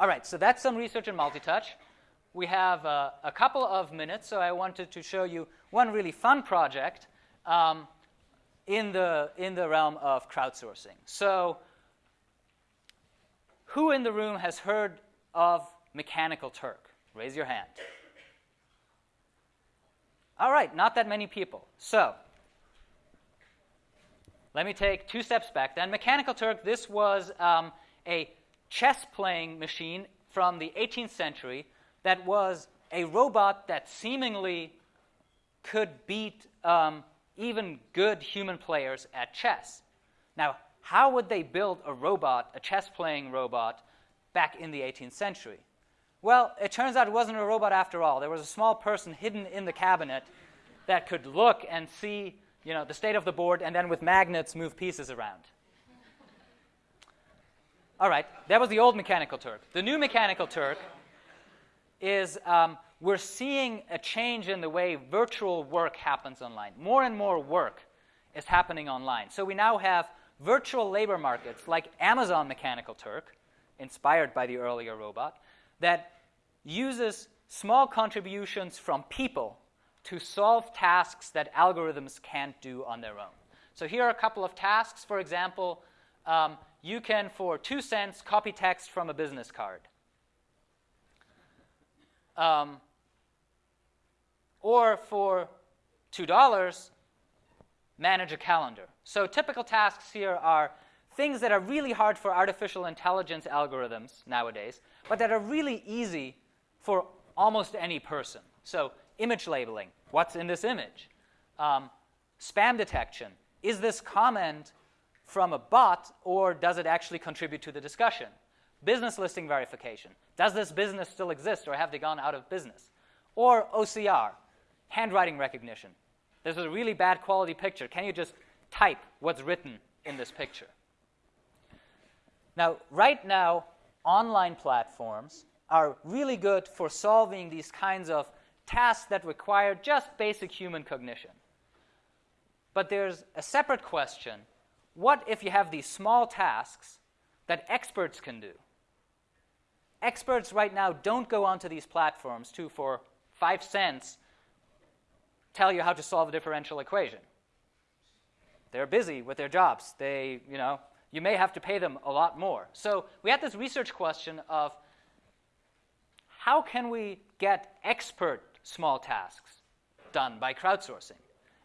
All right, so that's some research in multi-touch. We have uh, a couple of minutes, so I wanted to show you one really fun project um, in, the, in the realm of crowdsourcing. So who in the room has heard of Mechanical Turk? Raise your hand. All right, not that many people. So let me take two steps back then. Mechanical Turk, this was um, a chess playing machine from the 18th century that was a robot that seemingly could beat um, even good human players at chess. Now, how would they build a robot, a chess playing robot, back in the 18th century? Well, it turns out it wasn't a robot after all. There was a small person hidden in the cabinet that could look and see you know, the state of the board and then with magnets move pieces around. All right, that was the old Mechanical Turk. The new Mechanical Turk is um, we're seeing a change in the way virtual work happens online. More and more work is happening online. So we now have virtual labor markets like Amazon Mechanical Turk, inspired by the earlier robot, that uses small contributions from people to solve tasks that algorithms can't do on their own. So here are a couple of tasks. For example, um, you can, for two cents, copy text from a business card. Um, or for $2, manage a calendar. So typical tasks here are things that are really hard for artificial intelligence algorithms nowadays, but that are really easy for almost any person. So image labeling, what's in this image? Um, spam detection, is this comment from a bot or does it actually contribute to the discussion? Business listing verification, does this business still exist or have they gone out of business? Or OCR, handwriting recognition. This is a really bad quality picture. Can you just type what's written in this picture? Now, right now, online platforms are really good for solving these kinds of tasks that require just basic human cognition. But there's a separate question. What if you have these small tasks that experts can do? Experts right now don't go onto these platforms to, for five cents, tell you how to solve a differential equation. They're busy with their jobs. They, you know, you may have to pay them a lot more. So we had this research question of how can we get expert small tasks done by crowdsourcing?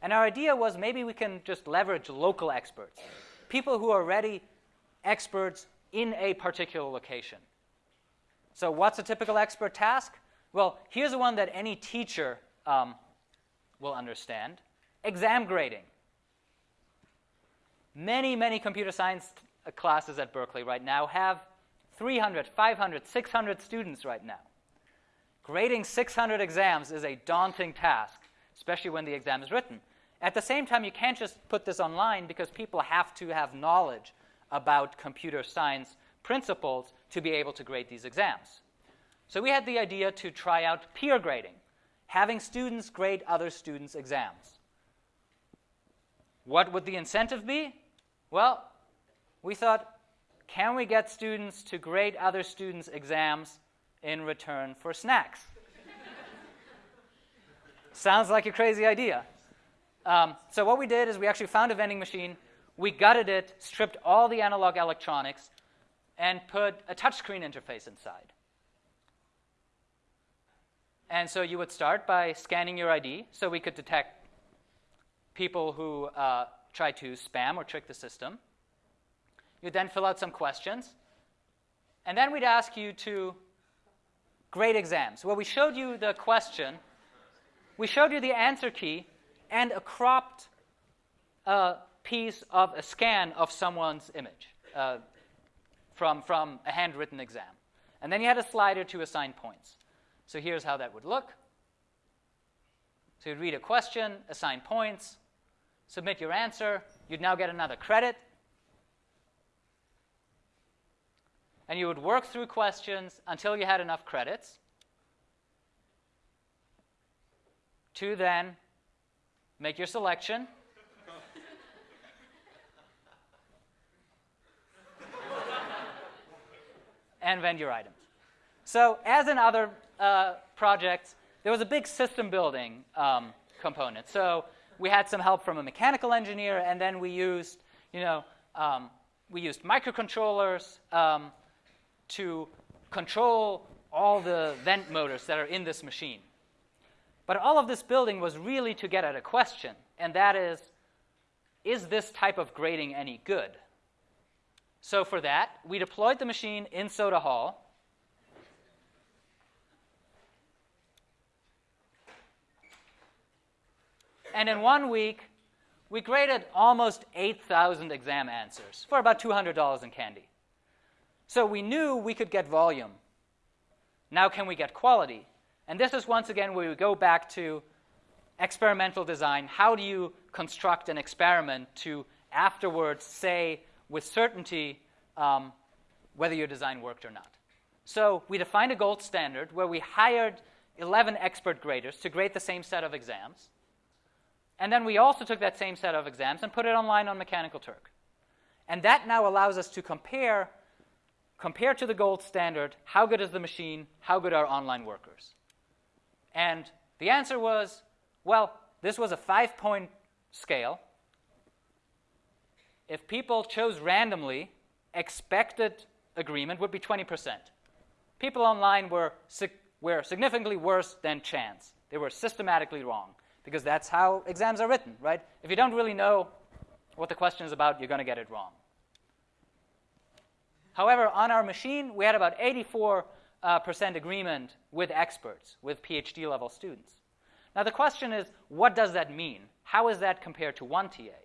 And our idea was maybe we can just leverage local experts, people who are already experts in a particular location. So what's a typical expert task? Well, here's one that any teacher um, will understand. Exam grading. Many, many computer science classes at Berkeley right now have 300, 500, 600 students right now. Grading 600 exams is a daunting task, especially when the exam is written. At the same time, you can't just put this online because people have to have knowledge about computer science principles to be able to grade these exams. So we had the idea to try out peer grading, having students grade other students' exams. What would the incentive be? Well, we thought, can we get students to grade other students' exams in return for snacks. Sounds like a crazy idea. Um, so what we did is we actually found a vending machine, we gutted it, stripped all the analog electronics, and put a touchscreen interface inside. And so you would start by scanning your ID so we could detect people who uh, try to spam or trick the system. You'd then fill out some questions. And then we'd ask you to grade exams. Well, we showed you the question, we showed you the answer key, and a cropped uh, piece of a scan of someone's image uh, from, from a handwritten exam. And then you had a slider to assign points. So here's how that would look. So you'd read a question, assign points, submit your answer. You'd now get another credit. and you would work through questions until you had enough credits to then make your selection. and vend your items. So as in other uh, projects, there was a big system building um, component. So we had some help from a mechanical engineer, and then we used, you know, um, we used microcontrollers um, to control all the vent motors that are in this machine. But all of this building was really to get at a question, and that is, is this type of grading any good? So for that, we deployed the machine in Soda Hall. And in one week, we graded almost 8,000 exam answers for about $200 in candy. So we knew we could get volume. Now, can we get quality? And this is once again where we go back to experimental design. How do you construct an experiment to afterwards say with certainty um, whether your design worked or not? So we defined a gold standard where we hired 11 expert graders to grade the same set of exams. And then we also took that same set of exams and put it online on Mechanical Turk. And that now allows us to compare, compare to the gold standard, how good is the machine, how good are online workers. And the answer was, well, this was a five-point scale. If people chose randomly, expected agreement would be 20%. People online were, were significantly worse than chance. They were systematically wrong because that's how exams are written, right? If you don't really know what the question is about, you're going to get it wrong. However, on our machine, we had about 84 uh, percent agreement with experts, with PhD level students. Now, the question is, what does that mean? How is that compared to one TA?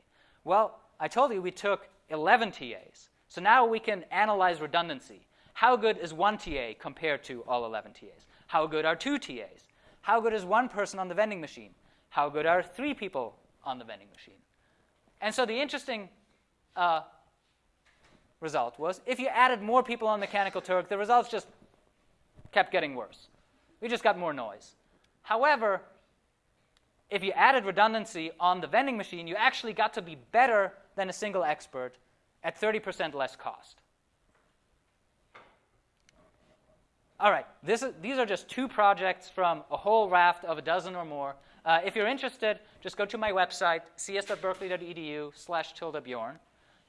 Well, I told you we took 11 TAs. So now we can analyze redundancy. How good is one TA compared to all 11 TAs? How good are two TAs? How good is one person on the vending machine? How good are three people on the vending machine? And so the interesting uh, result was if you added more people on Mechanical Turk, the results just kept getting worse. We just got more noise. However, if you added redundancy on the vending machine, you actually got to be better than a single expert at 30% less cost. All right, is, these are just two projects from a whole raft of a dozen or more. Uh, if you're interested, just go to my website, cs.berkeley.edu slash tilde bjorn.